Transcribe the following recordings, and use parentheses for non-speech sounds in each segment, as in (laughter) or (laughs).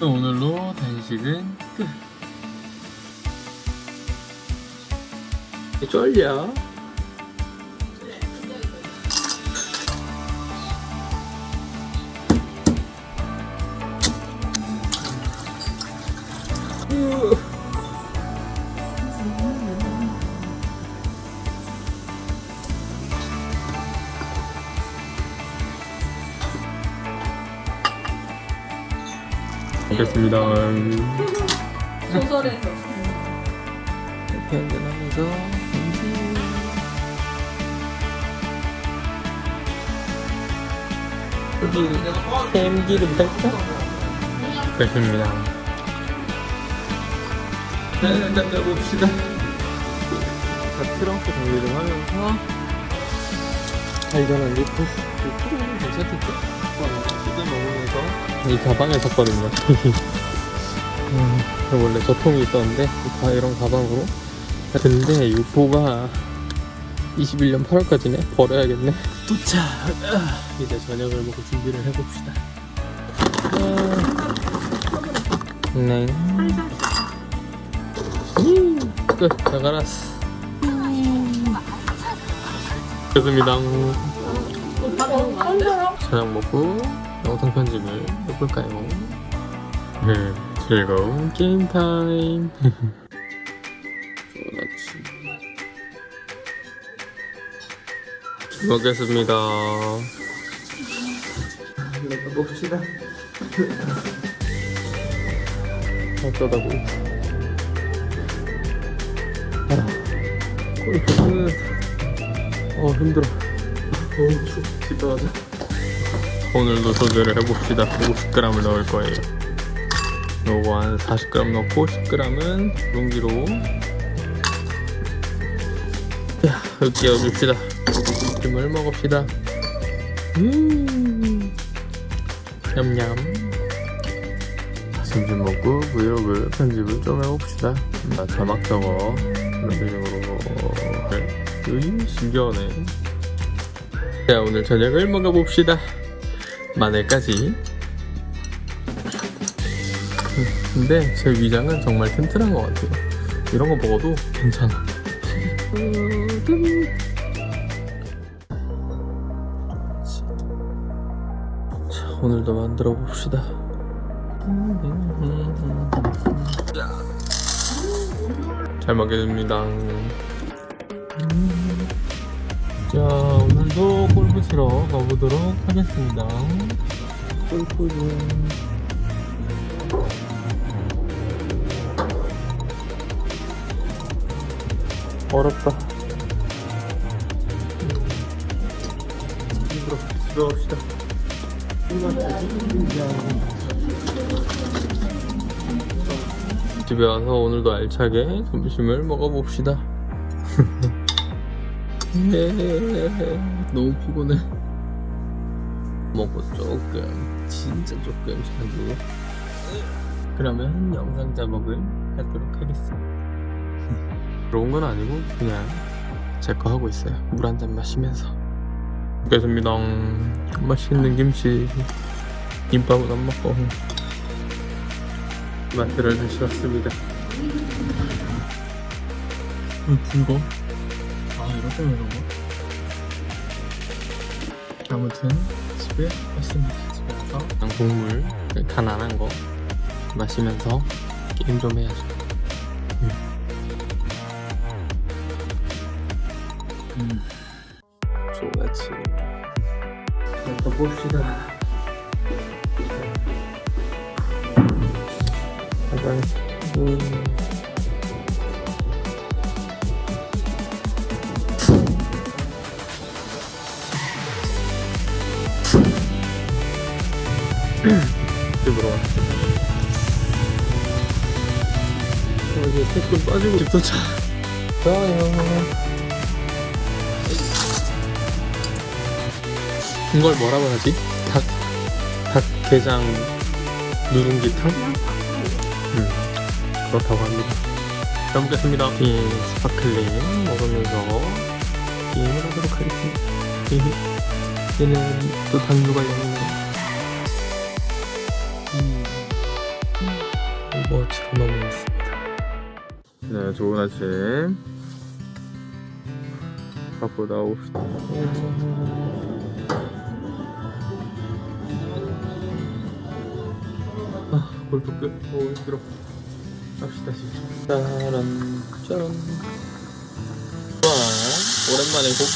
또 오늘로 단식은 끝. 쫄려. 알겠습니다. 소설에서 이렇게 한잔하면서 여기 햄기름 살짝 됐습니다. 자, 일단 가봅시다. 자, 트렁크 정리를 하면서 발견한 이 코스 트렁크 괜찮겠죠? 뜯어 먹으면서 이 가방을 샀거든요. (laughs) 음, 원래 저통이 있었는데 이 이런 가방으로. 근데 유포가 21년 8월까지네? 버려야겠네. 도착! 아, (laughs) 이제 저녁을 먹을 준비를 해봅시다. 아, 네. 음, 끝. 나가라스. 됐습니다. 저녁 먹고 영상 편집을 해볼까요? 네, 즐거운 게임 타임. 좋았지. 먹겠습니다. 먹어봅시다. 어쩌다고. 아, 골프 끝. 어, 힘들어. 어, 추워. 집에 가자. 오늘도 도전을 해봅시다. 50g을 넣을 거예요. 요거 한 40g 넣고 10g은 용기로. 야 여기 끼워줍시다. 김을 먹읍시다. 음 냠냠. 점심 먹고 브이로그 편집을 좀 해봅시다. 나 자막 적어. 이런 식으로 으이 신기하네. 자 오늘 저녁을 먹어봅시다 마늘까지. 근데 제 위장은 정말 튼튼한 것 같아요. 이런 거 먹어도 괜찮아. 자 오늘도 만들어 봅시다. 잘 먹겠습니다. 자 오늘도 골프 치러 가보도록 하겠습니다 골프 좀 어렵다. 힘들어. 집에 갑시다. 집에 와서 오늘도 알차게 점심을 먹어봅시다. (laughs) 너무 피곤해. 먹고 조금, 진짜 조금 자고. 그러면 영상 자막을 하도록 하겠습니다. 그런 건 아니고 그냥 제 거 하고 있어요. 물 한 잔 마시면서. 먹겠습니다. 맛있는 김치. 김밥은 안 먹고. 마트를 다시 왔습니다. 음, 불 고아 이렇게 먹는 거 아무튼 집에 왔습니다 집에 와서 그냥 국물 가난한 거 마시면서 게임 좀 해야죠 음. 음. 좋았지. 또 봅시다. 가방. 음. 집으로 왔어. 어, 이제 퇴근 빠지고 집 도착. 좋아요. 이걸 뭐라고 하지? 닭, 닭개장 누룽지탕? 음, 그렇다고 합니다. 잘 먹겠습니다. 이 sparkling 먹으면서 게임을 하도록 하겠습니다. 얘는 또 단수가 있네요. 네, 좋은 아침. 갖고 나옵시다. 아, 골프 끝. 오, 힘들어. 갑시다, 지금. 짜란, 짜란. 좋아. 오랜만에 고기.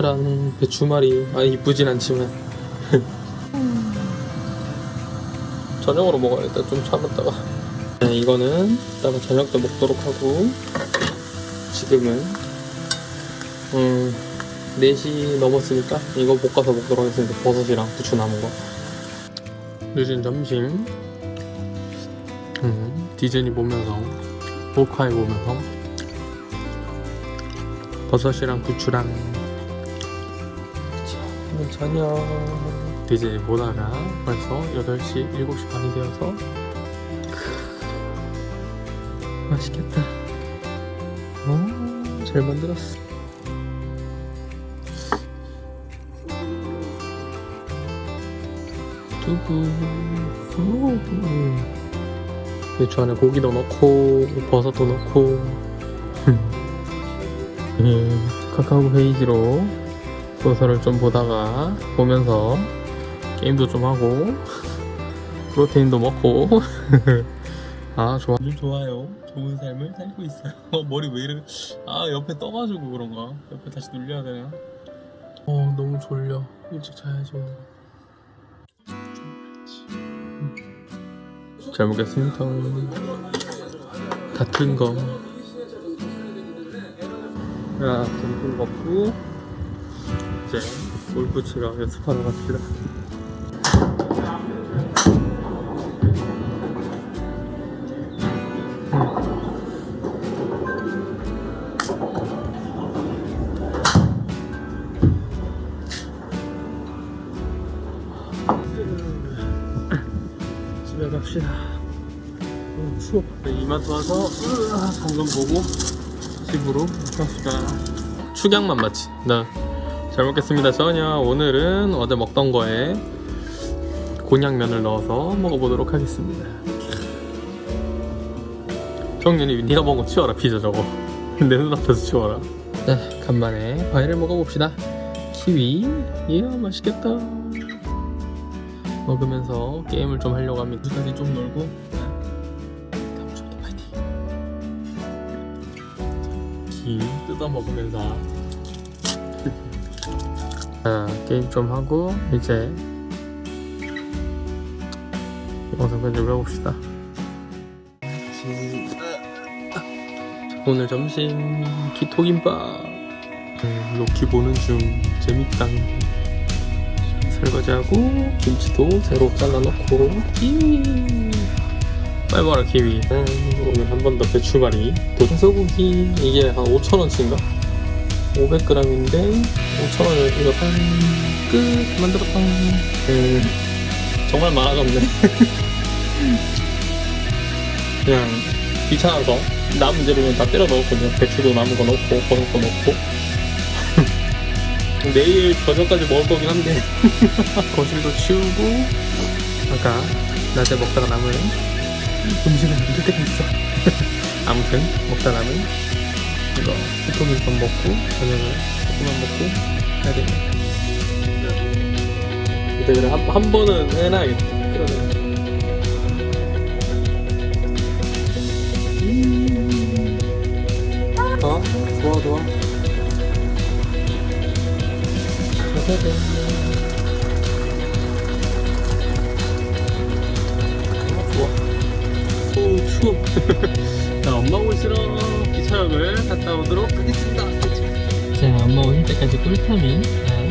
란 배추말이. 아, 이쁘진 않지만. 저녁으로 먹어야겠다. 좀 참았다가. 네, 이거는 이따가 저녁 때 먹도록 하고. 지금은, 음, 4시 넘었으니까 이거 볶아서 먹도록 하겠습니다. 버섯이랑 부추 남은 거. 늦은 점심. 음, 디즈니 보면서, 호카이 보면서, 버섯이랑 부추랑, 자, 오늘 저녁. 디즈니 보다가 벌써 8시, 7시 반이 되어서, 크, 맛있겠다. 오, 잘 만들었어. 두부. 오. 배추 안에 고기도 넣고, 버섯도 넣고. (laughs) 예, 카카오 페이지로 소설을 좀 보다가, 보면서, 게임도 좀 하고, 프로테인도 먹고. (laughs) 아, 좋아. 아주 좋아요. 좋은 삶을 살고 있어요. (laughs) 어, 머리 왜 이래? 아, 옆에 떠가지고 그런가? 옆에 다시 눌려야 되나? 어, 너무 졸려. 일찍 자야지, 오늘. 잘 먹겠습니다. 다튼 거. 야, 점심 먹고 이제 골프 치러 연습하러 갑시다. 추워. 네, 이마트 와서 으아, 방금 보고 집으로 갑시다. 축약만 맞지? 나. 잘 먹겠습니다. 저녁 오늘은 어제 먹던 거에 곤약면을 넣어서 먹어보도록 하겠습니다. 정윤이 네가 먹은 거 치워라 피자 저거. (laughs) 내 눈앞에서 치워라. 네, 간만에 과일을 먹어봅시다. 키위. 이야 맛있겠다. 먹으면서 게임을 좀 하려고 합니다. 끝까지 좀 놀고 김 뜯어 먹으면서 (laughs) 자, 게임 좀 하고 이제 영상 편집을 해봅시다. 오늘 점심 기토김밥 음, 로키 보는 중 재밌다. 설거지하고 김치도 새로 잘라놓고 키 봐라 키위 음, 오늘 한 번 더 배추말이. 도소고기 이게 한 5천원치인가? 500g인데 5천원을 이거 한끝! 만들었다. 음, 정말 많아졌네. (laughs) 그냥 귀찮아서 남은 재료는 다 때려 넣었거든요. 배추도 남은 거 넣고 버섯도 넣고. (laughs) 내일 저녁까지 먹을 거긴 한데. (laughs) 거실도 치우고 아까 낮에 먹다가 남은 음식을 만들 때가 있어. 아무튼 먹다 남은 이거 소토김밥 먹고 저녁을 조금만 먹고 해야 되겠다 그래 그래 한, 한 번은 해놔야겠다. 그러네. 어? 좋아 좋아. 좋아. 추워. (laughs) 자, 엄마 오시러 기차역을 갔다 오도록 하겠습니다. 자, 엄마 오실 때까지 꿀타민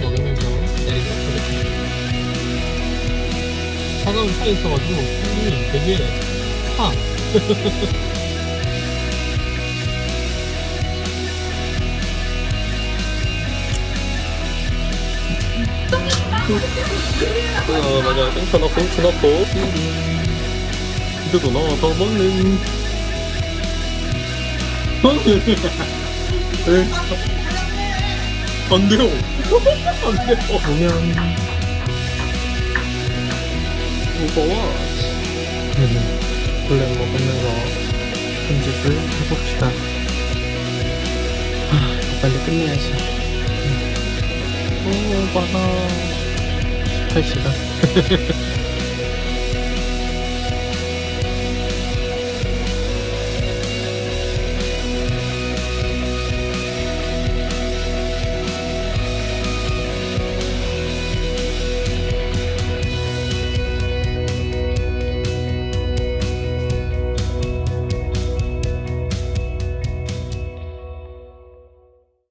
먹으면서 기다리도록 하겠습니다. 차가운 차에 있어가지고 손이 되게 차. (laughs) 어 맞아 땡쳐 넣고 땡쳐 넣고 비도도 넣어서 먹는 안 돼요 안 돼요 보면 무거워 원래 먹으면서 편집을 해봅시다. 아, 빨리 끝내야지. 오, 많아. 18시간.